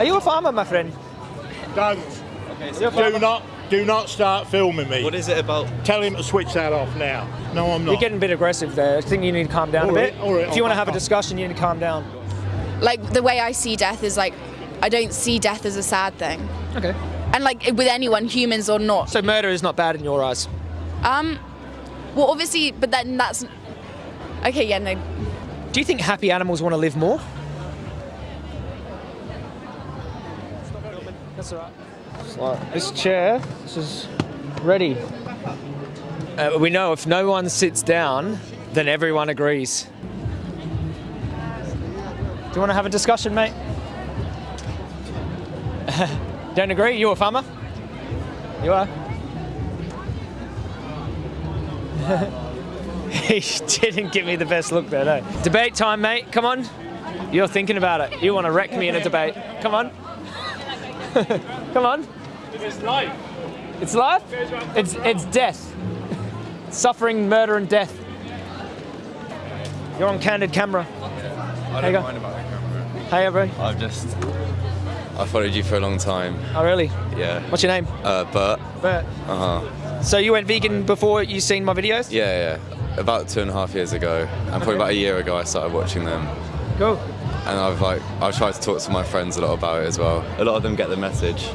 Are you a farmer, my friend? Don't. You're a farmer. Do not, do not start filming me. What is it about? Tell him to switch that off now. No, I'm not. You're getting a bit aggressive there. I think you need to calm down All a right, bit. all right, if you want to have a discussion, you need to calm down. Like the way I see death is like, I don't see death as a sad thing. Okay. And like with anyone, humans or not. So murder is not bad in your eyes. Um, well, obviously, but then that's okay. Yeah, no. Do you think happy animals want to live more? That's all right. This chair, this is ready. Uh, we know if no one sits down, then everyone agrees. Do you want to have a discussion, mate? Don't agree? You a farmer? You are? he didn't give me the best look there, no. Debate time, mate. Come on. You're thinking about it. You want to wreck me in a debate. Come on. Come on. It's life. It's life? It's, it's death. Suffering, murder, and death. You're on candid camera. I don't go. mind about the camera. Hey, everybody. I've just. I followed you for a long time. Oh, really? Yeah. What's your name? Uh, but. Bert. Uh huh. So you went vegan before you seen my videos? Yeah, yeah. About two and a half years ago, and probably about a year ago, I started watching them. Cool. And I've like, I've tried to talk to my friends a lot about it as well. A lot of them get the message.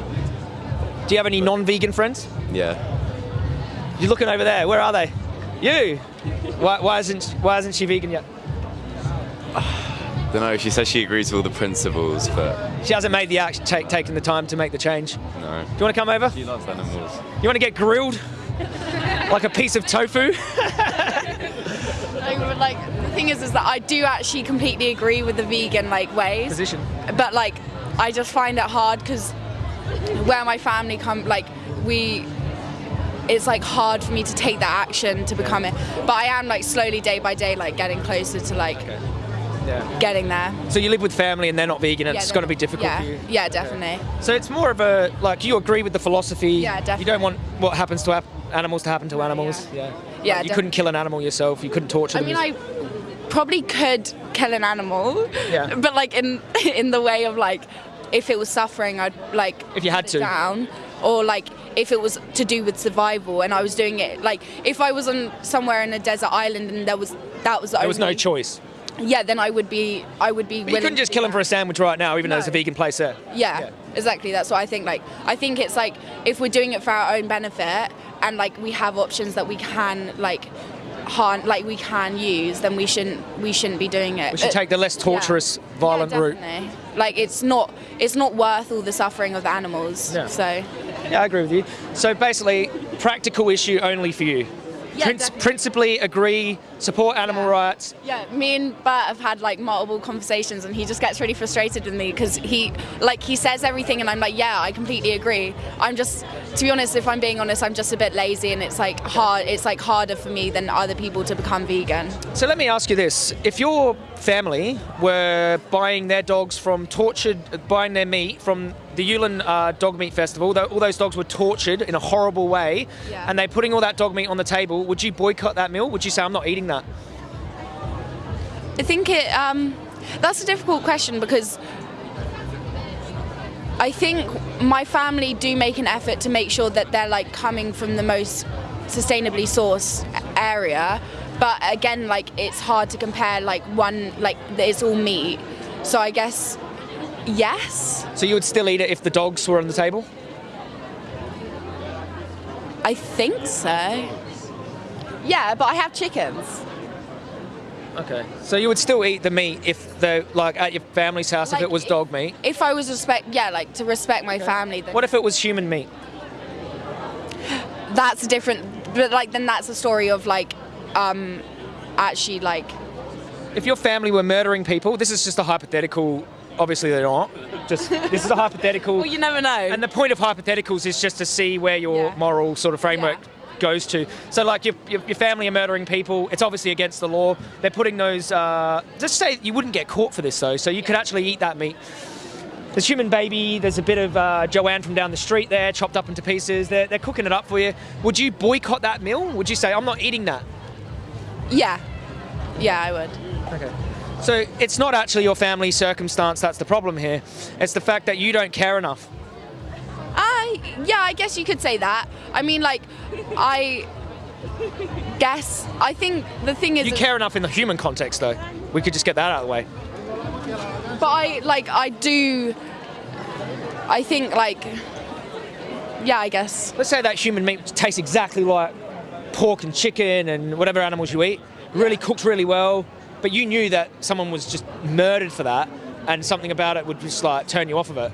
Do you have any non-vegan friends? Yeah. You're looking over there. Where are they? You. Why, why isn't Why isn't she vegan yet? I Don't know. She says she agrees with all the principles, but She hasn't made the action, take, taken the time to make the change. no. Do you want to come over? She loves animals. You want to get grilled? like a piece of tofu? Like, but, like the thing is, is that I do actually completely agree with the vegan like ways. Position. But like, I just find it hard because where my family come, like we. It's like hard for me to take that action to become it, but I am like slowly day by day like getting closer to like Yeah. getting there. So you live with family and they're not vegan, and Yeah, it's going to be difficult yeah, for you. Yeah, definitely. So it's more of a like you agree with the philosophy. Yeah, definitely. You don't want what happens to animals to happen to animals. Yeah. Yeah, Like, you couldn't kill an animal yourself. You couldn't torture I them. mean, I probably could kill an animal, Yeah. but like in in the way of like, if it was suffering, I'd like If you had to. down, or like if it was to do with survival, and I was doing it like if I was on somewhere in a desert island and there was that was the there was no choice. Yeah, then I would be I would be. But you couldn't just kill him for a sandwich right now, even though it's a vegan place there. Yeah, Yeah. exactly. That's what I think. Like, I think it's like if we're doing it for our own benefit and like we have options that we can like harm, like we can use, then we shouldn't we shouldn't be doing it. We should take the less torturous, yeah. violent yeah, route. Like it's not it's not worth all the suffering of the animals. Yeah. So Yeah, I agree with you. So basically, practical issue only for you. Yeah, definitely. principally agree, support animal Yeah. rights. yeah, me and Bert have had like multiple conversations, and he just gets really frustrated with me because he like he says everything, and I'm like, yeah, I completely agree. I'm just, to be honest, if I'm being honest, I'm just a bit lazy, and it's like hard. It's like harder for me than other people to become vegan. So let me ask you this: If your family were buying their dogs from tortured, buying their meat from the Yulin uh, Dog Meat Festival, all those dogs were tortured in a horrible way, Yeah. and they're putting all that dog meat on the table, would you boycott that meal? Would you say, "I'm not eating that"? I think it. Um, that's a difficult question because I think my family do make an effort to make sure that they're like coming from the most sustainably sourced area. But again, like it's hard to compare like one like it's all meat. So I guess yes. So you would still eat it if the dogs were on the table? I think so. Yeah, but I have chickens. Okay. So you would still eat the meat if the like at your family's house if it was dog meat. If I was respect, yeah, like to respect my family. Then What if it was human meat? that's a different but like then that's a story of like um actually like If your family were murdering people, this is just a hypothetical. Obviously, they're not. Just this is a hypothetical. well you never know And the point of hypotheticals is just to see where your Yeah. moral sort of framework Yeah. goes to. So, like, your, your, your family are murdering people. It's obviously against the law. They're putting those. Uh, just say you wouldn't get caught for this, though, so you could actually eat that meat. There's human baby. There's a bit of uh, Joanne from down the street there, chopped up into pieces. They're, they're cooking it up for you. Would you boycott that meal? Would you say, I'm not eating that? yeah yeah i would Okay. So it's not actually your family circumstance that's the problem here. It's the fact that you don't care enough. Uh, yeah, I guess you could say that. I mean, like, I guess I think the thing is, You care enough in the human context, though. We could just get that out of the way. but I like I do. I think like, yeah, I guess. Let's say that human meat tastes exactly like pork and chicken and whatever animals you eat, really cooked really well, but you knew that someone was just murdered for that, and something about it would just like turn you off of it.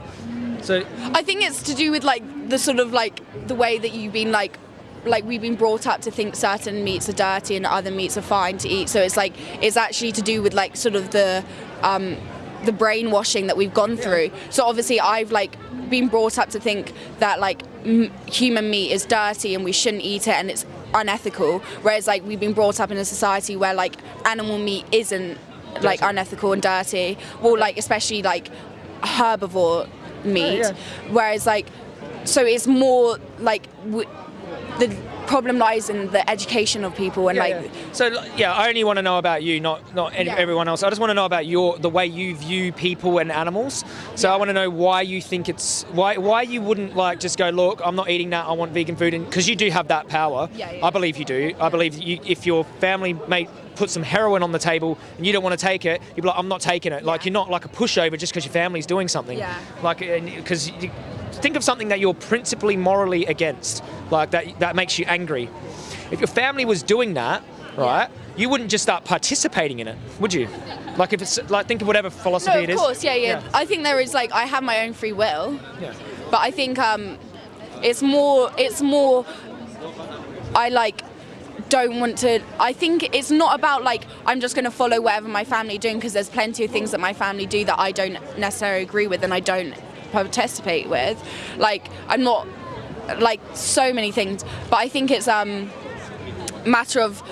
So I think it's to do with like the sort of like the way that you've been like like we've been brought up to think certain meats are dirty and other meats are fine to eat. So it's like it's actually to do with like sort of the um, the brainwashing that we've gone through. So obviously I've like been brought up to think that like human meat is dirty and we shouldn't eat it and it's unethical. Whereas like we've been brought up in a society where like animal meat isn't like Dirty. unethical and dirty. Well, like especially like herbivore meat. Oh, yeah. Whereas like so it's more like w- the problem lies in the education of people and Yeah, like yeah. So yeah, I only want to know about you, not not any, Yeah. everyone else. I just want to know about your the way you view people and animals. So I want to know why you think it's why why you wouldn't like just go look. I'm not eating that. I want vegan food, and because you do have that power. Yeah. I believe you do. I believe you, if your family mate put some heroin on the table and you don't want to take it, you'd be like, I'm not taking it. Like you're not like a pushover just because your family's doing something. Yeah. Like because. Think of something that you're principally morally against, like that that makes you angry. If your family was doing that, right, you wouldn't just start participating in it, would you? Like if it's like think of whatever philosophy no, it of course, yeah, yeah, I think there is like I have my own free will, Yeah. but I think um, it's more it's more I like don't want to I think it's not about like I'm just going to follow whatever my family doing because there's plenty of things that my family do that I don't necessarily agree with and I don't participate with like I'm not like so many things but I think it's um matter of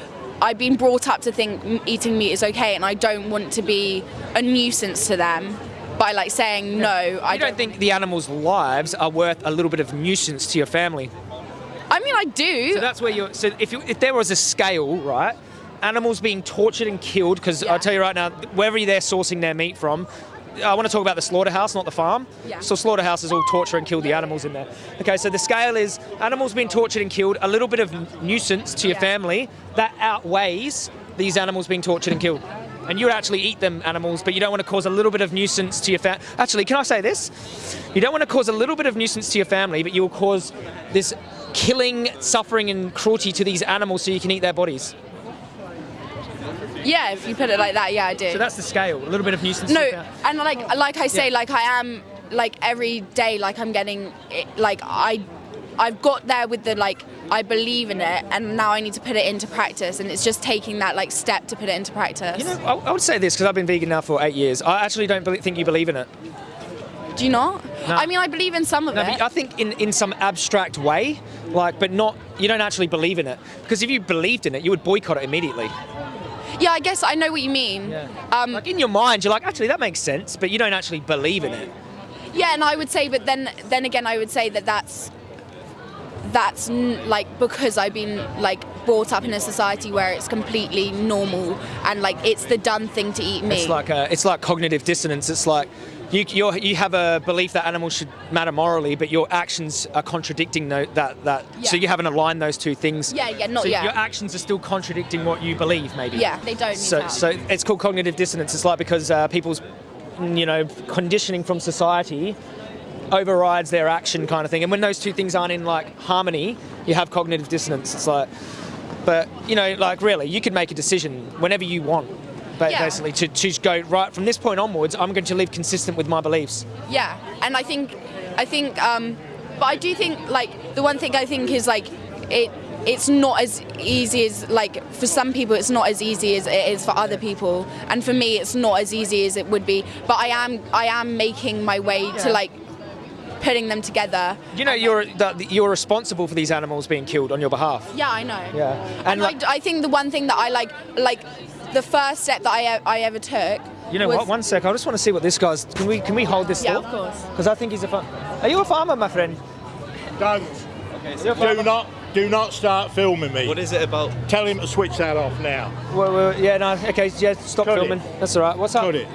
I've been brought up to think eating meat is okay and I don't want to be a nuisance to them by like saying no I I don't think the animals' lives are worth a little bit of nuisance to your family. I mean I do So that's where you're. So if you, if there was a scale, right, animals being tortured and killed, because Yeah. I'll tell you right now, wherever they're sourcing their meat from. I want to talk about the slaughterhouse, not the farm. Yeah. So slaughterhouses all torture and kill the animals in there. Okay, so the scale is animals being tortured and killed, a little bit of nuisance to your Yeah. family that outweighs these animals being tortured and killed. And you would actually eat them animals, but you don't want to cause a little bit of nuisance to your family. Actually, can I say this? You don't want to cause a little bit of nuisance to your family, but you will cause this killing, suffering, and cruelty to these animals so you can eat their bodies. Yeah if you put it like that yeah I do So that's the scale. A little bit of nuisance. no to your fam- and like like I say Yeah. like I am like every day like I'm getting it, like I I've got there with the like I believe in it and now I need to put it into practice and it's just taking that like step to put it into practice You know, I, I would say this because I've been vegan now for eight years. I actually don't think you believe in it. do you not No. I mean I believe in some of No, it I think in, in some abstract way, like, but not. You don't actually believe in it because if you believed in it, you would boycott it immediately. Yeah I guess I know what you mean um, Like in your mind, you're like, actually, that makes sense, but you don't actually believe in it. Yeah, and I would say, but then then again, I would say that that's that's n- like because I've been like brought up in a society where it's completely normal and like it's the done thing to eat meat. It's like a, it's like cognitive dissonance. It's like you you're, you have a belief that animals should matter morally, but your actions are contradicting tho- that that. So you haven't aligned those two things. Yeah, yeah, not so yet. Your actions are still contradicting what you believe, maybe. yeah, they don't. So, so it's called cognitive dissonance. It's like because uh, people's, you know, conditioning from society overrides their action, kind of thing. And when those two things aren't in like harmony, you have cognitive dissonance. It's like, but you know, like really, you could make a decision whenever you want, Yeah. basically, to to go right from this point onwards. I'm going to live consistent with my beliefs. yeah, and I think I think, um, but I do think like the one thing I think is like it. It's not as easy as like for some people. It's not as easy as it is for other people, and for me, it's not as easy as it would be. But I am I am making my way Yeah. to like putting them together. You know, you're that you're responsible for these animals being killed on your behalf. Yeah, I know. Yeah, And, and like, I, I think the one thing that I like, like the first step that I, I ever took. you know was, what? One sec, I just want to see what this guy's. Can we can we hold this? Yeah, of course. Because I think he's a. Far- Are you a farmer, my friend? Don't. You're a farmer? Do not Do not start filming me. What is it about? Tell him to switch that off now. Well, well, yeah, no, okay, yeah, stop Cut it. filming. That's all right. What's up? Cut it.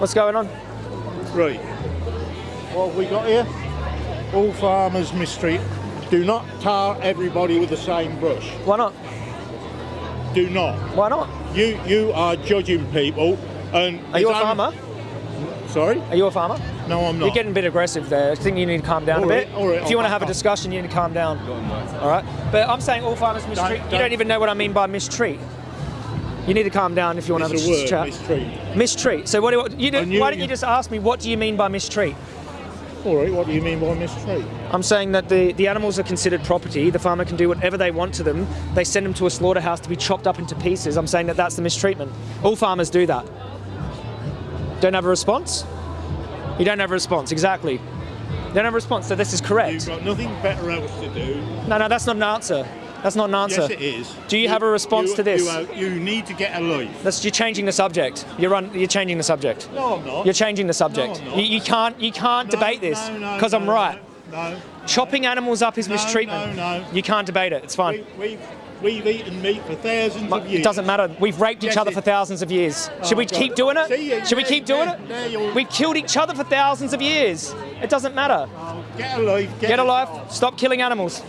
What's going on? Right. What have we got here? All farmers mistreat. Do not tar everybody with the same brush. Why not? Do not. Why not? You you are judging people and Are you a farmer? Sorry? Are you a farmer? No, I'm not. You're getting a bit aggressive there. I think you need to calm down All a bit. right, if you want to have a discussion, you need to calm down. All right. But I'm saying all farmers mistreat. Don't- you don't- don't even know what I mean by mistreat. You need to calm down if you want to have a a word, chat. mistreat. Mistreat. So what do you, do, knew why don't you- you just ask me what do you mean by mistreat? What do you mean by mistreat? I'm saying that the, the animals are considered property. The farmer can do whatever they want to them. They send them to a slaughterhouse to be chopped up into pieces. I'm saying that that's the mistreatment. All farmers do that. Don't have a response? You don't have a response, exactly. You don't have a response, so this is correct. You've got nothing better else to do. No, no, that's not an answer. That's not an answer. Yes, it is. Do you have a response you- to this? You, you need to get a life. That's, you're changing the subject. You're, un, you're changing the subject. No, I'm not. You're changing the subject. No, I'm not. you, you can't, you can't No, debate this no, no, because I'm right. No. Chopping animals up is mistreatment. no, no. You can't debate it. It's fine. We, we've, we've eaten meat for thousands of years. It doesn't matter. We've raped each other for thousands of years. Oh, Should we God. keep doing it? See, Should we keep doing it? We've killed each other for thousands of years. It doesn't matter. Oh, get a life. Get, Get a life. Stop killing animals.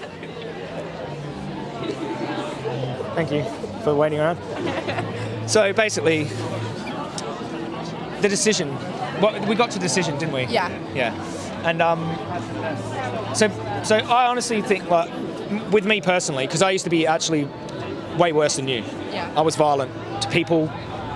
Thank you for waiting around. So basically, the decision. What we got to decision, didn't we? Yeah. Yeah. And um, so so I honestly think like with me personally, because I used to be actually way worse than you. Yeah. I was violent to people.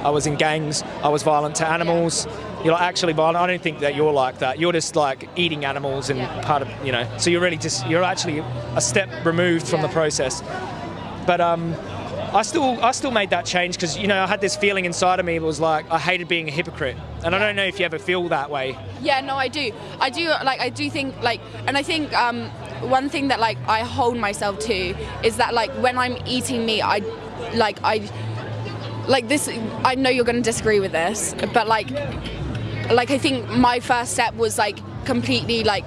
I was in gangs. I was violent to animals. You're like actually violent. I don't think that you're like that. You're just like eating animals and Yeah. part of you know. So you're really just you're actually a step removed from the process. But um, I still I still made that change because you know I had this feeling inside of me that was like I hated being a hypocrite, and I don't know if you ever feel that way. Yeah, no, I do. I do like I do think like and I think um one thing that like I hold myself to is that like when I'm eating meat I like I like this I know you're going to disagree with this, but like like I think my first step was like completely like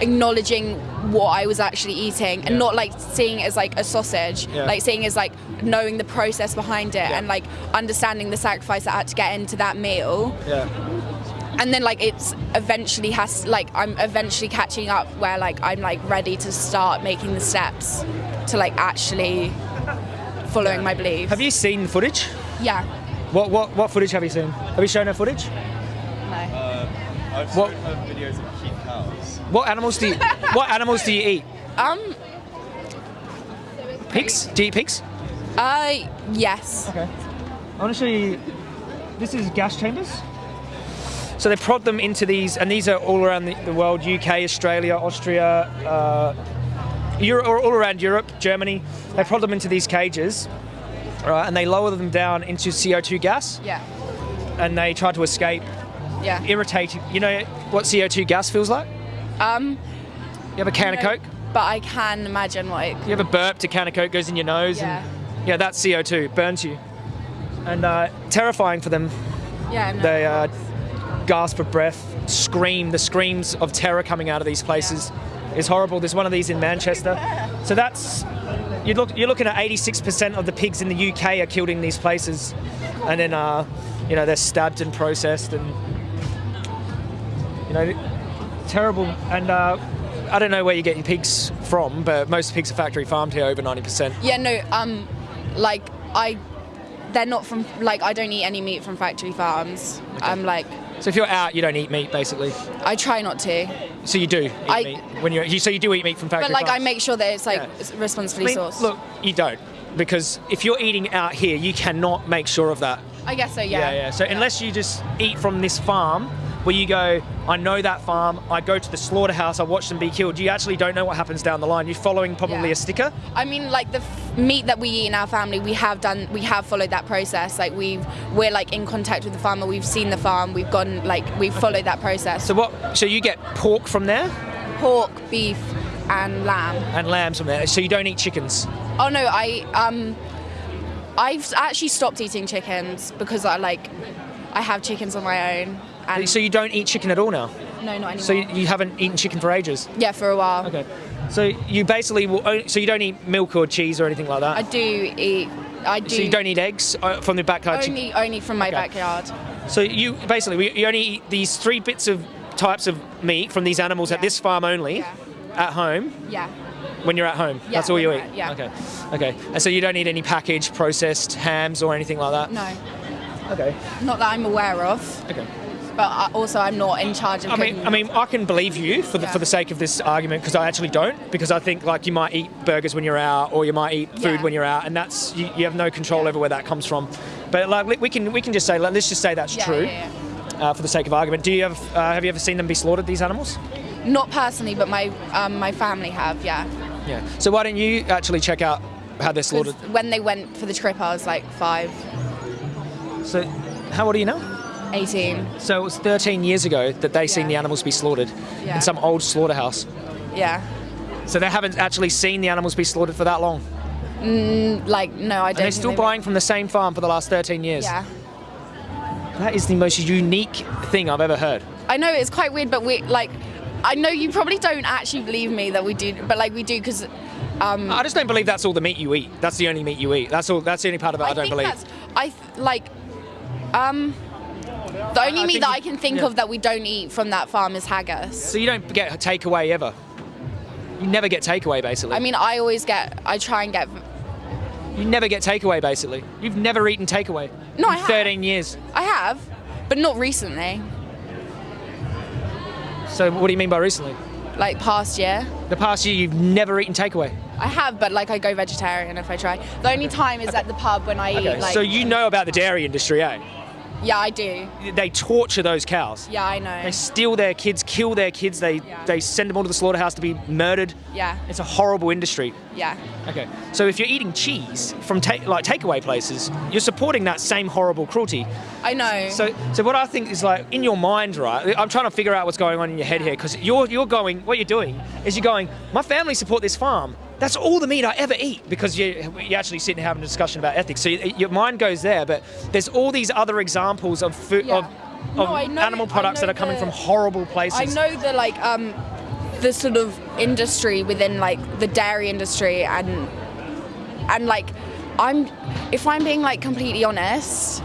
acknowledging what I was actually eating and Yeah. not like seeing it as like a sausage, Yeah. like seeing it as like knowing the process behind it and like understanding the sacrifice that I had to get into that meal Yeah. and then like it's eventually has like I'm eventually catching up where like I'm like ready to start making the steps to like actually following my beliefs. Have you seen the footage? Yeah. What what what footage have you seen? Have you shown her footage? No. Uh, I've What- shown her videos of cute cows. What animals do you what animals do you eat? Um. Pigs? Do you eat pigs? Uh. Yes. Okay. I want to show you. This is gas chambers. So they prod them into these, and these are all around the, the world: UK, Australia, Austria, uh, Europe, or all around Europe, Germany. They prod them into these cages, right, and they lower them down into CO2 gas, Yeah. and they try to escape. Yeah. Irritate. You know what CO2 gas feels like? Um. You have a can of Coke. But I can imagine what it. You have a burp, a can of Coke goes in your nose, Yeah. and yeah, that's CO2, burns you, and uh, terrifying for them. Yeah. No. They uh, gasp for breath, scream. The screams of terror coming out of these places is horrible. There's one of these in Manchester. So that's you look. You're looking at 86% of the pigs in the UK are killed in these places, and then uh, you know they're stabbed and processed and you know terrible. And uh, I don't know where you get your pigs from, but most pigs are factory farmed here, over 90%. Yeah. No. Um. Like I. They're not from like I don't eat any meat from factory farms. I'm like So if you're out, you don't eat meat, basically. I try not to, So you do eat I- meat when you're. You, so you do eat meat from factory farms? but like I make sure that it's like Yeah. responsibly I mean, sourced. Look, you don't. Because if you're eating out here, you cannot make sure of that. I guess so. Yeah. Yeah, yeah. So unless you just eat from this farm, where you go, I know that farm, I go to the slaughterhouse, I watch them be killed, you actually don't know what happens down the line. You're following probably Yeah. a sticker. I mean, like the f- meat that we eat in our family, we have done, we have followed that process. Like we've, we're like in contact with the farmer. We've seen the farm. We've gone, like we've followed that process. So what? So you get pork from there pork, beef, and lamb. and lambs from there. So you don't eat chickens. Oh no, I um, I've actually stopped eating chickens because I like, I have chickens on my own. And So you don't eat chicken at all now. No, not anymore. So you, you haven't eaten chicken for ages. yeah, for a while. Okay. So you basically will. Only, so you don't eat milk or cheese or anything like that. I do eat. I do. so you don't eat eggs uh, from the backyard. only only from my Okay. backyard. So you basically you only eat these three bits of types of meat from these animals at this farm only Yeah. at home Yeah. when you're at home. Yeah, That's all you eat. at- yeah. Okay. Okay. And so you don't eat any packaged processed hams or anything like that. No, Okay. not that I'm aware of. Okay. But also, I'm not in charge of I mean, I mean, I can believe you for the Yeah. for the sake of this argument because I actually don't because I think like you might eat burgers when you're out or you might eat food Yeah. when you're out and that's you, you have no control over where that comes from. But like we can we can just say like, let's just say that's true. Uh, for the sake of argument. Do you have uh, have you ever seen them be slaughtered? These animals? Not personally, but my um, my family have. Yeah. Yeah. So why don't you actually check out how they're slaughtered? when they went for the trip, I was like five, So how old are you now? 18. So it was 13 years ago that they seen the animals be slaughtered Yeah. in some old slaughterhouse. Yeah. So they haven't actually seen the animals be slaughtered for that long. Like no, I don't. And they're still they- buying from the same farm for the last 13 years. Yeah. That is the most unique thing I've ever heard. I know it's quite weird, but we like. I know you probably don't actually believe me that we do, but like we do because I just don't believe that's all the meat you eat. That's the only meat you eat. That's all. That's the only part of it I, don't think believe. I like um the only I meat that you- I can think yeah. of that we don't eat from that farm is haggis. So you don't get takeaway ever. You never get takeaway basically. I mean, I always get. I try and get. you never get takeaway basically. You've never eaten takeaway. No, I have. 13 years. I have, but not recently. So what do you mean by recently? Like past year, The past year you've never eaten takeaway. I have, but like I go vegetarian if I try. The only time is at the pub when I Okay. eat. Like, so you know about the dairy industry, eh? Yeah, I do. They torture those cows. Yeah, I know. They steal their kids, kill their kids. They Yeah. they send them all to the slaughterhouse to be murdered. Yeah, It's a horrible industry. yeah. Okay. So if you're eating cheese from ta- like takeaway places, you're supporting that same horrible cruelty. I know. So so what I think is like in your mind, right? I'm trying to figure out what's going on in your head here because you're you're going. What you're doing is you're going. My family support this farm. That's all the meat I ever eat because you you actually sit and have a discussion about ethics. So you, your mind goes there, but there's all these other examples of food Yeah. of, of No, know- animal products that are coming the- from horrible places. I know the like um the sort of industry within like the dairy industry and and like I'm if I'm being like completely honest,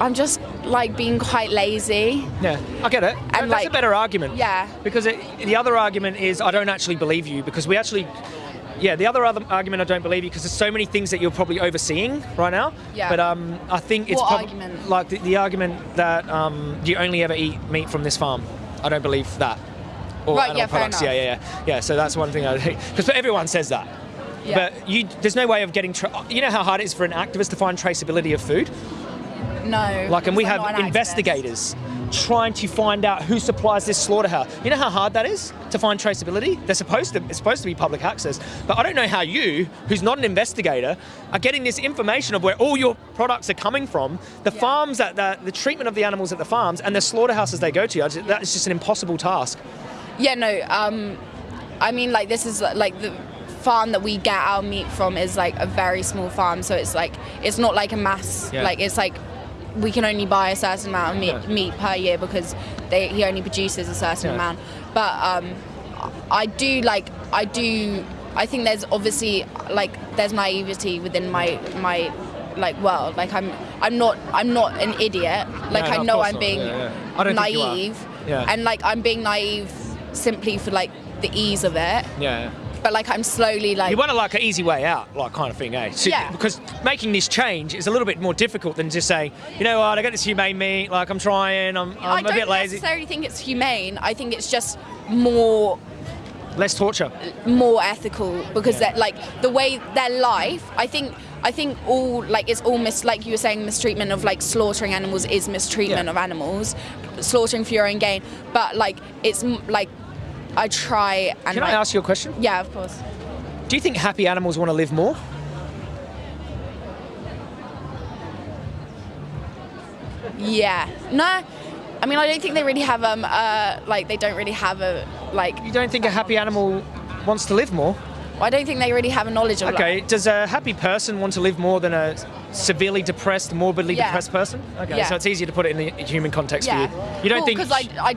I'm just like being quite lazy. Yeah, I get it. That's a better argument. Yeah. Because it, the other argument is I don't actually believe you because we actually. Yeah, the other, other argument I don't believe you because there's so many things that you're probably overseeing right now. Yeah. But um, I think it's argument? like the, the argument that um, you only ever eat meat from this farm. I don't believe that. Or Right, animal yeah, fair products. Yeah, yeah, yeah. Yeah, so that's one thing I think. because everyone says that. Yeah. But you, there's no way of getting. Tra- you know how hard it is for an activist to find traceability of food. No. Like, and we I'm have an activist. Trying to find out who supplies this slaughterhouse. You know how hard that is to find traceability? They're supposed to. It's supposed to be public access. But I don't know how you, who's not an investigator, are getting this information of where all your products are coming from, the Yeah. farms that the, the treatment of the animals at the farms, and the slaughterhouses they go to. Just- That is just an impossible task. Yeah, no. Um, I mean, like this is like the farm that we get our meat from is like a very small farm, so it's like it's not like a mass. Yeah. Like it's like we can only buy a certain amount of meat, Yeah. meat per year because they, he only produces a certain Yeah. amount. But um, I do like I do. I think there's obviously like there's naivety within my my like world. Like I'm I'm not I'm not an idiot. Like No, I know I'm being Yeah, yeah. I don't think you are. naive. Yeah. And like I'm being naive simply for like the ease of it. Yeah. But like I'm slowly like You want to like an easy way out, like kind of thing, eh? So- Yeah. Because making this change is a little bit more difficult than just saying, you know what, I got this humane meat, like I'm trying, I'm, I I'm a bit lazy. I don't necessarily think it's humane. I think it's just more Less torture. more ethical because that like the way their life i think i think all like it's all mis like you were saying mistreatment of like slaughtering animals is mistreatment Yeah. of animals slaughtering for your own gain but like it's like i try and Can like, I ask you a question? yeah of course Do you think happy animals want to live more? yeah no i mean i don't think they really have um uh like they don't really have a like You don't think a happy animal wants to live more? Well, i don't think they really have a knowledge of Okay, like, does a happy person want to live more than a severely depressed, morbidly Yeah. depressed person? Okay, Yeah. so it's easier to put it in the human context yeah for you. You don't think because I, I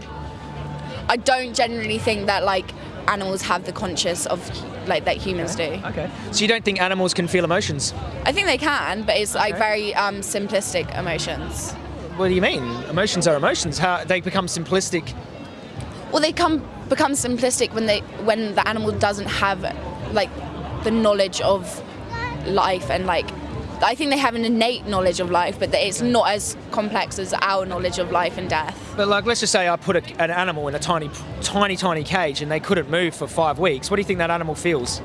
I don't generally think that like animals have the conscious of like that humans do. Okay. So you don't think animals can feel emotions? I think they can, but it's like very um, simplistic emotions. What do you mean? Emotions are emotions. How they become simplistic? Well, they come become simplistic when they when the animal doesn't have like the knowledge of life and like I think they have an innate knowledge of life, but that it's not as complex as our knowledge of life and death. But like, let's just say I put a, an animal in a tiny, tiny, tiny cage and they couldn't move for five weeks. What do you think that animal feels?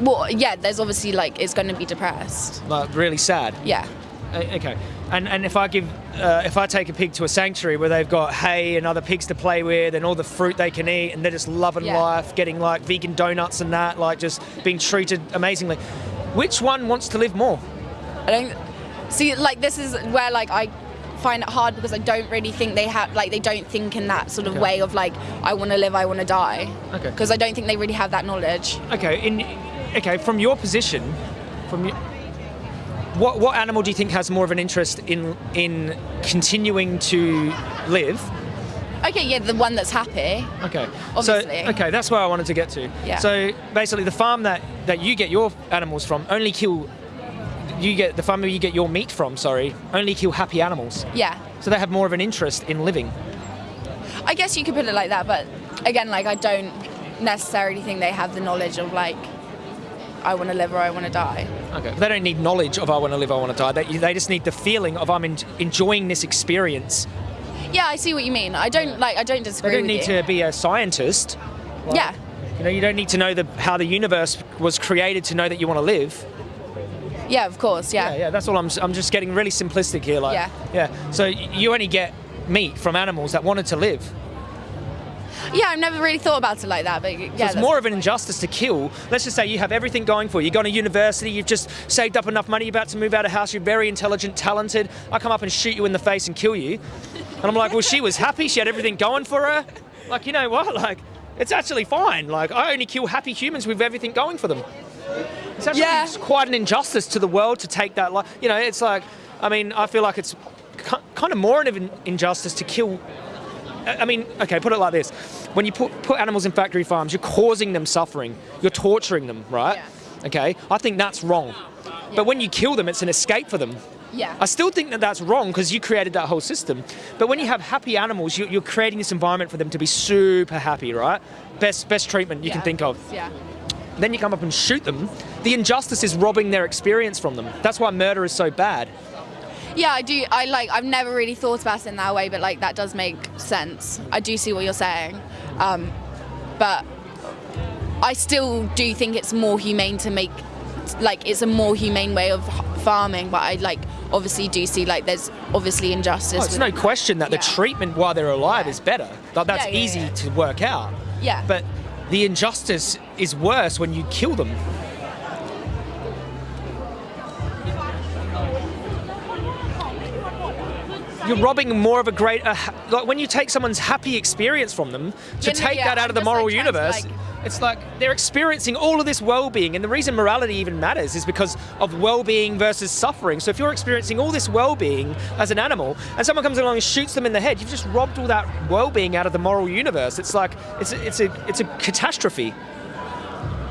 Well, yeah, there's obviously like it's going to be depressed. Like really sad. Yeah. Okay. And and if I give, uh, if I take a pig to a sanctuary where they've got hay and other pigs to play with and all the fruit they can eat and they're just loving Yeah. life, getting like vegan donuts and that, like just being treated amazingly, which one wants to live more? I don't see like this is where like I find it hard because I don't really think they have like they don't think in that sort of Okay. way of like I want to live, I want to die. Okay. Because I don't think they really have that knowledge. Okay. In okay, from your position, from your, what what animal do you think has more of an interest in in continuing to live? Okay, yeah, the one that's happy. Okay. Obviously. So okay, that's where I wanted to get to. Yeah. So basically, the farm that that you get your animals from only kill. You get the farm where you get your meat from. Sorry, only kill happy animals. Yeah. So they have more of an interest in living. I guess you could put it like that, but again, like I don't necessarily think they have the knowledge of like I want to live or I want to die. Okay. They don't need knowledge of I want to live, I want to die. They, they just need the feeling of I'm en- enjoying this experience. Yeah, I see what you mean. I don't like. I don't disagree They don't need you. to be a scientist. Like, Yeah. You know, you don't need to know the, how the universe was created to know that you want to live. Yeah, of course. Yeah. Yeah, yeah. That's all. I'm. I'm just getting really simplistic here. Like, Yeah. yeah. So you only get meat from animals that wanted to live. Yeah, I've never really thought about it like that, but yeah, So it's more of an injustice to kill. Let's just say you have everything going for you. You've gone to university, you've just saved up enough money, you're about to move out of house, you're very intelligent, talented. I come up and shoot you in the face and kill you. And I'm like, well, she was happy, she had everything going for her. Like, you know what? Like, it's actually fine. Like, I only kill happy humans with everything going for them. It's actually Yeah. quite an injustice to the world to take that. Like, you know, it's like, I mean, I feel like it's kind of more of an injustice to kill I mean, okay, put it like this: when you put put animals in factory farms, you're causing them suffering. You're torturing them, right? Yeah. Okay, I think that's wrong. But when you kill them, it's an escape for them. Yeah. I still think that that's wrong because you created that whole system. But when you have happy animals, you, you're creating this environment for them to be super happy, right? Best best treatment you can think of. Yeah. Then you come up and shoot them. The injustice is robbing their experience from them. That's why murder is so bad. Yeah, I do. I like. I've never really thought about it in that way, but like that does make sense. I do see what you're saying, um, but I still do think it's more humane to make, like, it's a more humane way of farming. But I like obviously do see like there's obviously injustice. Oh, it's no question that the treatment while they're alive Yeah. is better. Like, that's Yeah, yeah, easy yeah. to work out. Yeah. But the injustice is worse when you kill them. You're robbing more of a great, uh, like when you take someone's happy experience from them, to Yeah, take yeah, that out I'm of the just, like, moral universe, like- it's like they're experiencing all of this well-being, and the reason morality even matters is because of well-being versus suffering. So if you're experiencing all this well-being as an animal, and someone comes along and shoots them in the head, you've just robbed all that well-being out of the moral universe. It's like it's a, it's a it's a catastrophe.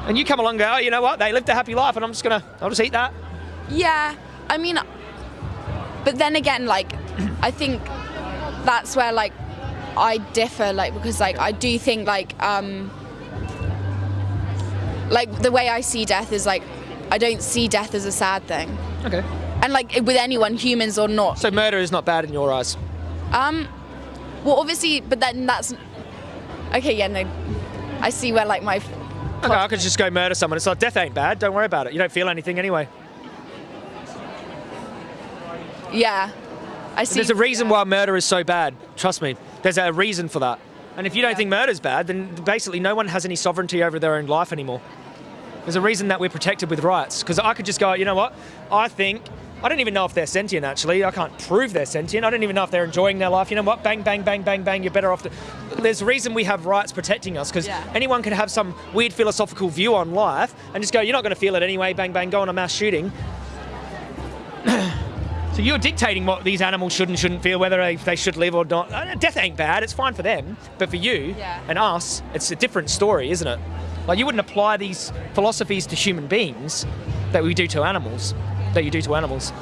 And you come along and go, oh, you know what? They lived a happy life, and I'm just gonna, I'll just eat that. Yeah, I mean, but then again, like, I think that's where like I differ, like, because like I do think like um like the way I see death is like I don't see death as a sad thing, Okay. and like with anyone, humans or not. So murder is not bad in your eyes. Um, well, obviously, but then that's okay. Yeah, no, I see where like my Okay, I could just go murder someone. It's like death ain't bad. Don't worry about it. You don't feel anything anyway. yeah. I see. There's a reason why murder is so bad. Trust me. There's a reason for that. And if you don't Yeah. think murder's bad, then basically no one has any sovereignty over their own life anymore. There's a reason that we're protected with rights. Because I could just go, you know what? I think I don't even know if they're sentient. Actually, I can't prove they're sentient. I don't even know if they're enjoying their life. You know what? Bang, bang, bang, bang, bang. You're better off. To... There's a reason we have rights protecting us. Because Yeah. anyone can have some weird philosophical view on life and just go, you're not going to feel it anyway. Bang, bang. Go on a mass shooting. So you're dictating what these animals should and shouldn't feel, whether they, they should live or not. Uh, Death ain't bad. It's fine for them, but for you Yeah. and us, it's a different story, isn't it? Like you wouldn't apply these philosophies to human beings that we do to animals. That you do to animals.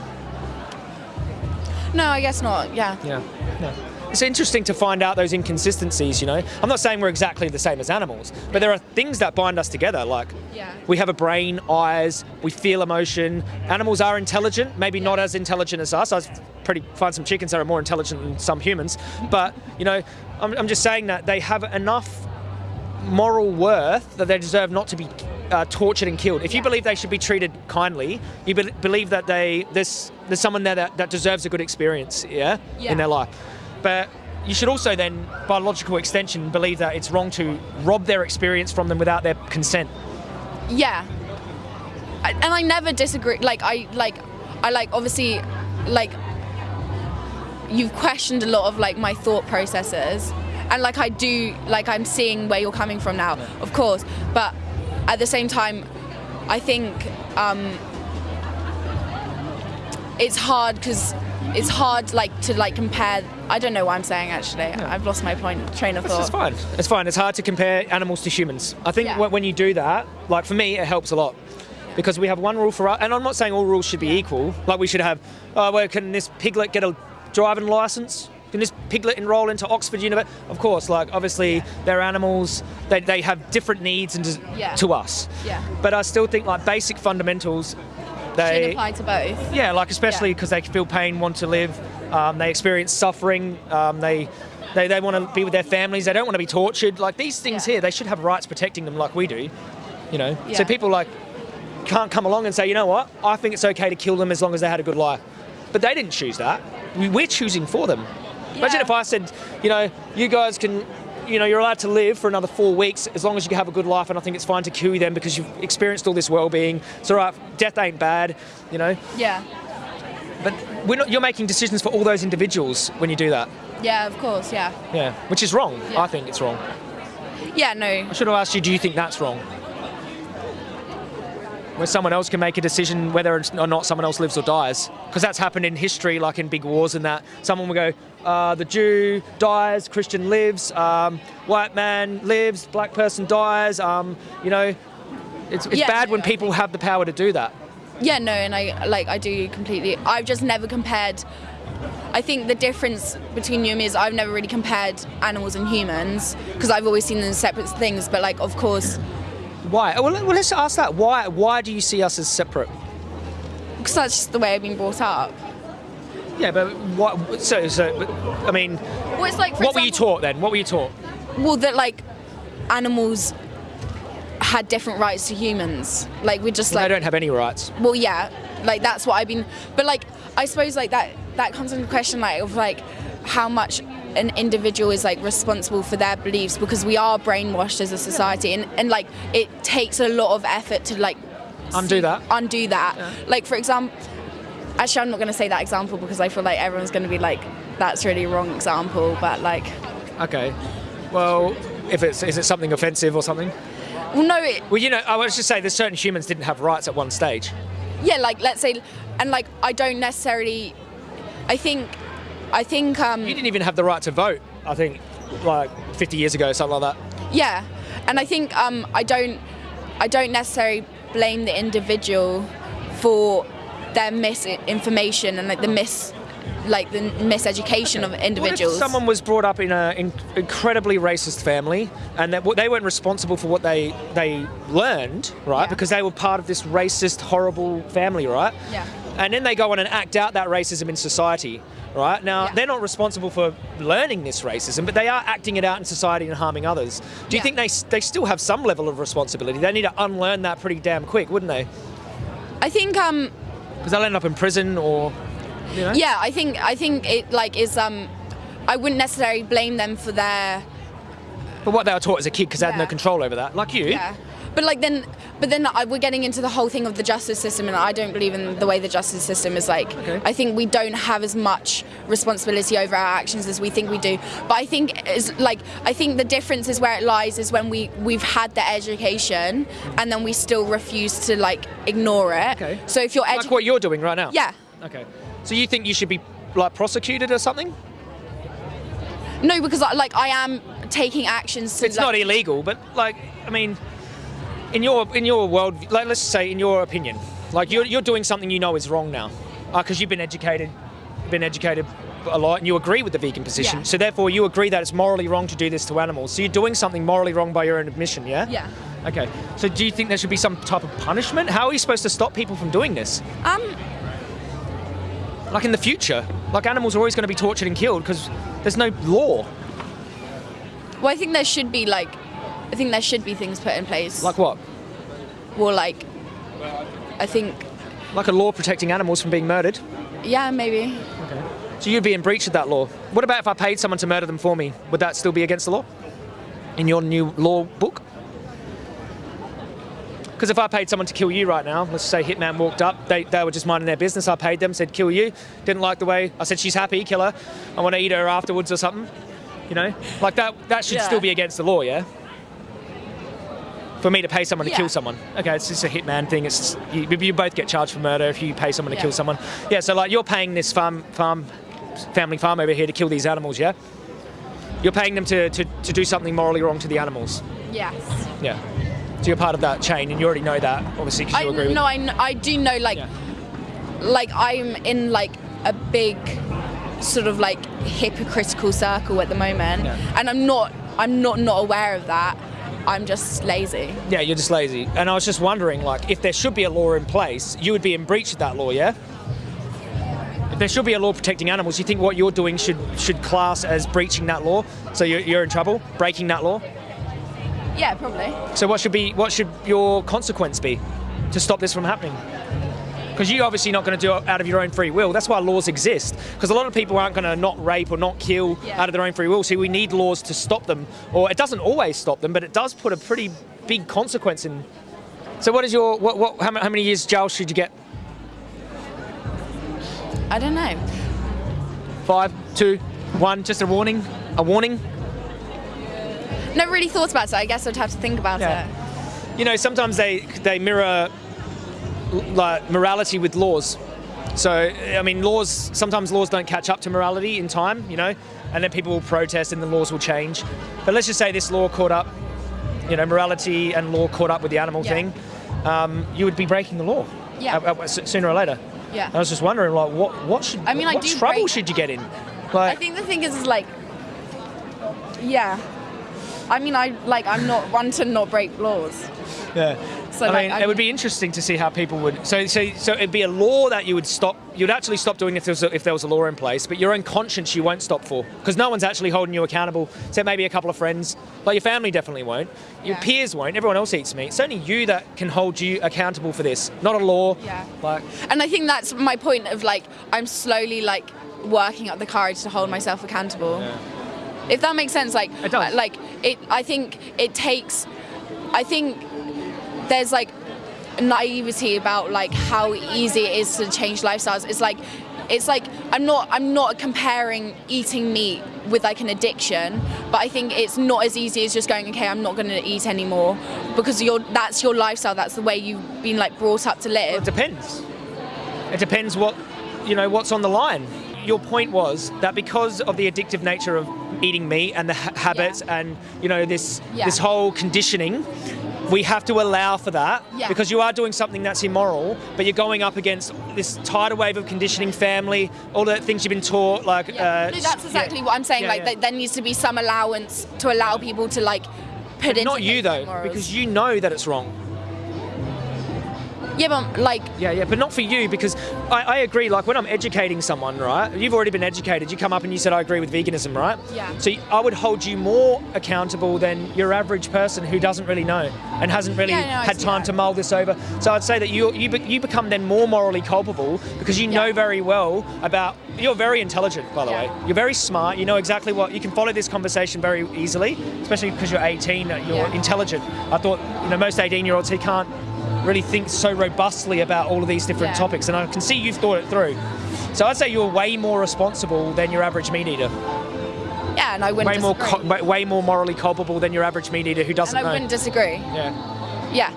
No, I guess not. Yeah. Yeah. No. It's interesting to find out those inconsistencies, you know. I'm not saying we're exactly the same as animals, but there are things that bind us together. Like Yeah. we have a brain, eyes, we feel emotion. Animals are intelligent, maybe not as intelligent as us. I pretty find some chickens that are more intelligent than some humans, but you know, I'm, I'm just saying that they have enough moral worth that they deserve not to be uh, tortured and killed. If you Yeah. believe they should be treated kindly, you be- believe that they there's there's someone there that, that deserves a good experience, yeah, Yeah. in their life. But you should also then, by logical extension, believe that it's wrong to rob their experience from them without their consent. Yeah. I, and I never disagree. Like I like, I like obviously, like you've questioned a lot of like my thought processes, and like I do, like I'm seeing where you're coming from now, of course. But at the same time, I think um, it's hard because it's hard like to like compare. I don't know what I'm saying actually. I've lost my point train of thought. It's fine. It's fine. It's hard to compare animals to humans. I think Yeah. when you do that, like for me, it helps a lot. Because we have one rule for us, and I'm not saying all rules should be Yeah. equal. Like we should have, oh, well, can this piglet get a driving license? Can this piglet enroll into Oxford University? Of course, like obviously Yeah. they're animals. They, they have different needs and Yeah. to us. Yeah. But I still think like basic fundamentals, they apply to both. yeah, like especially Yeah. because they feel pain, want to live, um, they experience suffering, um, they, they they want to be with their families, they don't want to be tortured. Like these things Yeah. here, they should have rights protecting them like we do. You know, so people like can't come along and say, you know what, I think it's okay to kill them as long as they had a good life. But they didn't choose that. We- We're choosing for them. Imagine if I said, you know, you guys can, you know, you're allowed to live for another four weeks as long as you can have a good life, and I think it's fine to kill you then because you've experienced all this well-being. It's all right. Death ain't bad, you know. Yeah. But we're not, you're making decisions for all those individuals when you do that. Yeah, of course. Yeah. Yeah, which is wrong. Yeah. I think it's wrong. Yeah. No. I should have asked you, do you think that's wrong? Where someone else can make a decision whether or not someone else lives or dies. Because that's happened in history, like in big wars and that. Someone will go, uh, the Jew dies, Christian lives, um, white man lives, black person dies. Um, you know, it's, it's Yeah, bad when people have the power to do that. Yeah, no, and I like I do completely. I've just never compared. I think the difference between you and me is I've never really compared animals and humans because I've always seen them as separate things. But like, of course, Why? Well, well, let's ask that. Why? Why do you see us as separate? because that's just the way I've been brought up. Yeah, but what? So, so, but, I mean, Well, it's like what were you taught then? What were you taught? Well, that like animals had different rights to humans. Like we just they like don't have any rights. well yeah like that's what i've been but like i suppose like that that comes into question like of like how much an individual is like responsible for their beliefs because we are brainwashed as a society and, and like it takes a lot of effort to like Undo that. undo that like for example actually i'm not going to say that example because i feel like everyone's going to be like that's really wrong example but like Okay. Well, if it's is it something offensive or something? well no it, Well, you know, I was just say that certain humans didn't have rights at one stage. yeah like let's say and like i don't necessarily i think i think um You didn't even have the right to vote. I think, like 50 years ago, something like that. Yeah, and I think um, I don't, I don't necessarily blame the individual for their misinformation and like the mis, like the miseducation of What individuals. if someone was brought up in an in, incredibly racist family and that they weren't responsible for what they they learned, right? Yeah. Because they were part of this racist, horrible family, right? Yeah. And then they go on and act out that racism in society, right? Now Yeah. they're not responsible for learning this racism, but they are acting it out in society and harming others. Do you Yeah. think they they still have some level of responsibility? They need to unlearn that pretty damn quick, wouldn't they? I think um, Because they'll end up in prison or. You know? yeah, I think I think it like is um, I wouldn't necessarily blame them for their But what they were taught as a kid because they had no control over that, like you. yeah. But like then, but then I, we're getting into the whole thing of the justice system, and I don't believe in the way the justice system is like. Okay. I think we don't have as much responsibility over our actions as we think we do. But I think is like I think the difference is where it lies is when we we've had the education and then we still refuse to like ignore it. Okay. So if you're Like what you're doing right now. yeah, Okay. So you think you should be like prosecuted or something? No, because like I am taking actions to. It's like, not illegal, but like I mean, in your in your world, like let's say in your opinion, like you're you're doing something you know is wrong now, because you've been educated, been educated a lot, and you agree with the vegan position. Yeah. So therefore, you agree that it's morally wrong to do this to animals. So you're doing something morally wrong by your own admission, yeah? Yeah. Okay. So do you think there should be some type of punishment? How are you supposed to stop people from doing this? Um. Like in the future, like animals are always going to be tortured and killed because there's no law. Well, I think there should be like, I think there should be things put in place. Like what? Well, like, I think, Like a law protecting animals from being murdered. yeah, maybe. So you'd be in breach of that law. What about if I paid someone to murder them for me? Would that still be against the law? In your new law book? Because if I paid someone to kill you right now, let's say Hitman walked up, they, they were just minding their business, I paid them, said kill you, didn't like the way, I said she's happy, kill her, I want to eat her afterwards or something, you know? Like that, that should Yeah. still be against the law, yeah? For me to pay someone to kill someone. Okay, it's just a hitman thing. It's you, you both get charged for murder if you pay someone to Yeah. kill someone. Yeah, so like you're paying this farm farm family farm over here to kill these animals, yeah? You're paying them to, to, to do something morally wrong to the animals. Yes. Yeah. So you're part of that chain and you already know that, obviously, because I you agree with no, I, I do know like, Yeah. like I'm in like a big sort of like hypocritical circle at the moment, Yeah. and I'm not, I'm not not aware of that. I'm just lazy. Yeah, you're just lazy. And I was just wondering, like, if there should be a law in place, you would be in breach of that law, yeah? If there should be a law protecting animals, you think what you're doing should should class as breaching that law? So you're, you're in trouble, breaking that law? Yeah, probably. So what should be what should your consequence be to stop this from happening? Because you're obviously not going to do it out of your own free will. That's why laws exist. Because a lot of people aren't going to not rape or not kill Yeah. out of their own free will. So we need laws to stop them. Or it doesn't always stop them, but it does put a pretty big consequence in. So what is your what, what how, how many years jail should you get? I don't know. Five, two, one. Just a warning. A warning. Never really thought about it. I guess I'd have to think about Yeah. it. you know, sometimes they they mirror like morality with laws. So I mean, laws sometimes laws don't catch up to morality in time, you know, and then people will protest and the laws will change. But let's just say this law caught up, you know, morality and law caught up with the animal Yeah. thing. Um, you would be breaking the law. Yeah. sooner or later. Yeah. I was just wondering, like, what what should I mean, I what do trouble break- should you get in? I think the thing is, is like, yeah. I mean, I like I'm not one to not break laws. Yeah. So, I like, mean, I it would be interesting to see how people would. So, so, so it'd be a law that you would stop. You'd actually stop doing if there was a, if there was a law in place, but your own conscience you won't stop for because no one's actually holding you accountable. Except maybe a couple of friends. Like your family definitely won't. Your Yeah. peers won't. Everyone else eats meat. It's only you that can hold you accountable for this, not a law. Yeah. Like, And I think that's my point of like I'm slowly like working up the courage to hold myself accountable. If that makes sense, like It does. Uh, like it. I think it takes. I think there's like naivety about like how easy it is to change lifestyles. It's like it's like I'm not I'm not comparing eating meat with like an addiction, but I think it's not as easy as just going okay I'm not going to eat anymore because you're that's your lifestyle that's the way you've been like brought up to live. it depends. It depends what you know what's on the line. Your point was that because of the addictive nature of eating meat and the ha- habits and you know this Yeah. this whole conditioning, we have to allow for that Yeah. because you are doing something that's immoral, but you're going up against this tidal wave of conditioning, family, all the things you've been taught. Like Yeah. uh, no, that's exactly yeah. what I'm saying. Yeah, like yeah. That there needs to be some allowance to allow people to like put into Not you though, morals. because you know that it's wrong. Yeah, but like Yeah, yeah, but not for you because I, I agree. Like when I'm educating someone, right? You've already been educated. You come up and you said, "I agree with veganism," right? Yeah. So I would hold you more accountable than your average person who doesn't really know and hasn't really Yeah, no, had time that. to mull this over. So I'd say that you you be, you become then more morally culpable because you know very well about. You're very intelligent, by the Yeah. way. You're very smart. You know exactly what you can follow this conversation very easily, especially because you're 18. uh, You're Yeah. intelligent. I thought you know most 18 year olds he can't really think so robustly about all of these different Yeah. topics, and I can see you've thought it through. So I'd say you're way more responsible than your average meat eater. yeah, and I wouldn't Way more, disagree. co- way- more morally culpable than your average meat eater who doesn't and I know. wouldn't disagree. Yeah. Yeah.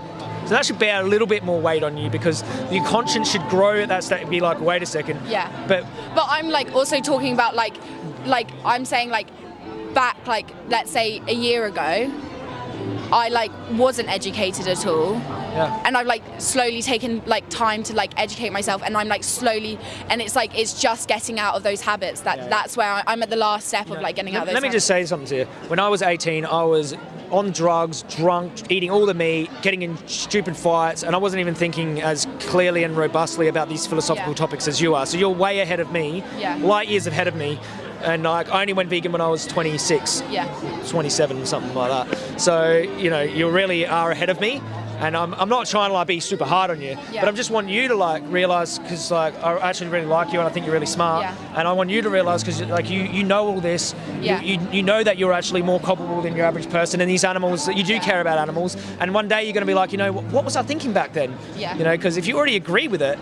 So that should bear a little bit more weight on you because your conscience should grow at that state and be like, wait a second. Yeah. But But I'm like also talking about like like I'm saying like back like let's say a year ago I like wasn't educated at all yeah. and I've like slowly taken like time to like educate myself and I'm like slowly and it's like it's just getting out of those habits that Yeah. that's where I- I'm at the last step of like getting out of those let me just say something to you. When I was 18, I was on drugs, drunk, eating all the meat, getting in stupid fights, and I wasn't even thinking as clearly and robustly about these philosophical Yeah. topics as you are. So you're way ahead of me, Yeah. light years ahead of me. And like, I only went vegan when I was 26. yeah 27, something like that. So, you know, you really are ahead of me. And I'm, I'm not trying to like be super hard on you, Yeah. but I'm just want you to like realize because like I actually really like you and I think you're really smart, Yeah. and I want you to realize because like you you know all this, Yeah. you, you you know that you're actually more culpable than your average person, and these animals that you do care about animals, and one day you're going to be like, you know, what, what was I thinking back then? Yeah. You know, because if you already agree with it,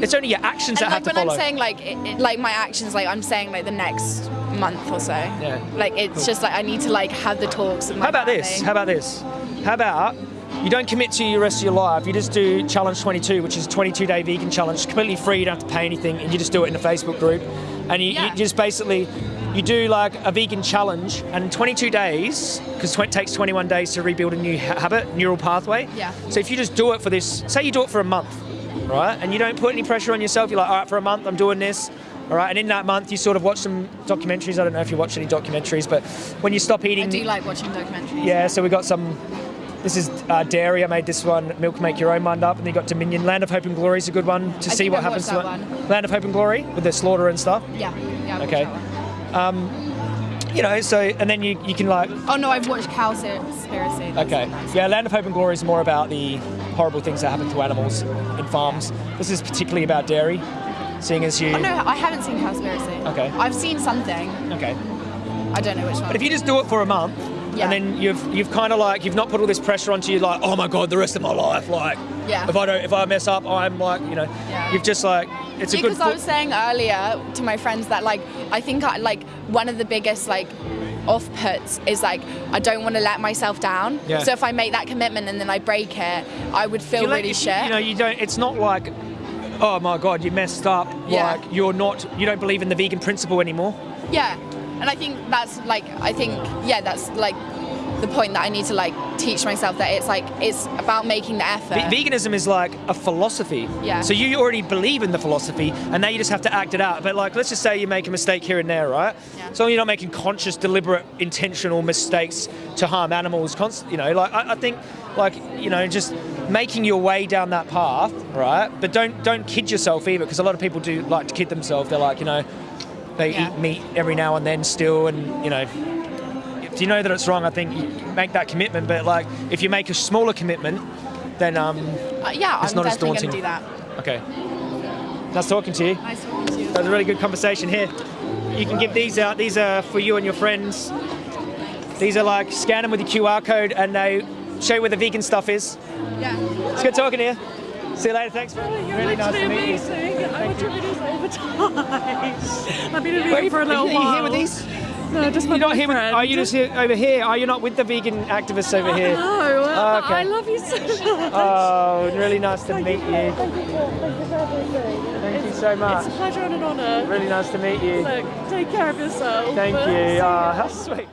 it's only your actions that and have like to when. I'm saying like it, it- like my actions like I'm saying like the next month or so Yeah. like it's just like I need to like have the talks How about family. this? How about this? How about you don't commit to your rest of your life. You just do challenge 22, which is a 22 day vegan challenge, It's completely free. You don't have to pay anything, and you just do it in a Facebook group. And you, Yeah. you just basically you do like a vegan challenge, and 22 days because it takes 21 days to rebuild a new habit, neural pathway. Yeah. So if you just do it for this, say you do it for a month, right, and you don't put any pressure on yourself, you're like, all right, for a month I'm doing this. All right, and in that month you sort of watch some documentaries. I don't know if you watch any documentaries, but when you stop eating, I do like watching documentaries yeah, so we got some. This is uh, dairy. I made this one. Milk make your own mind up, and then you got Dominion. Land of Hope and Glory is a good one to I see what I've happens to it. Land of Hope and Glory with the slaughter and stuff. yeah yeah I've Okay. one. You know, so and then you, you can like oh no I've watched Cowspiracy That's okay, yeah. Land of Hope and Glory is more about the horrible things that happen to animals in farms. This is particularly about dairy, seeing as you. Oh no I haven't seen Cowspiracy Okay. I've seen something Okay. I don't know which one But if you just do it for a month, Yeah. and then you've you've kind of like you've not put all this pressure onto you, like oh my god, the rest of my life, like Yeah. if I don't if I mess up, I'm like you know, Yeah. you've just like it's a good. because I was saying earlier to my friends that like I think I, like one of the biggest like off puts is like I don't want to let myself down. Yeah. So if I make that commitment and then I break it, I would feel really you- shit. You know, you don't. It's not like, oh my god, you messed up. Yeah. Like you're not. You don't believe in the vegan principle anymore. yeah. And I think that's like I think yeah that's like the point that I need to like teach myself that it's like it's about making the effort. Ve- veganism is like a philosophy. Yeah. So you already believe in the philosophy, and now you just have to act it out. But like, let's just say you make a mistake here and there, right? Yeah. So you're not making conscious, deliberate, intentional mistakes to harm animals. Const- you know, like I, I think, like you know, just making your way down that path, right? But don't don't kid yourself either, because a lot of people do like to kid themselves. They're like, you know, they Yeah. eat meat every now and then still, and you know. If you know that it's wrong, I think you make that commitment. But like, if you make a smaller commitment, then um, Uh, yeah, It's I'm not as definitely going to daunting. do that. Okay. Nice talking to you. Nice talking to you. That was a really good conversation here. You can give these out. These are for you and your friends. These are like scan them with your QR code and they show you where the vegan stuff is. Yeah. It's good talking to you. See you later. Thanks. You're really nice literally to meet you. amazing. I watch your videos all the time. I've been a are vegan you, for a little are you while. here with these? No, just my You're not here with, are you just here over here? Are you not with the vegan activists over here? No, Oh, okay. I love you so much. Oh, really nice to meet you. Thank you, thank you for everything. Thank you so much. It's a pleasure and an honour. Really nice to meet you. Look, take care of yourself. Thank you. Ah, how sweet.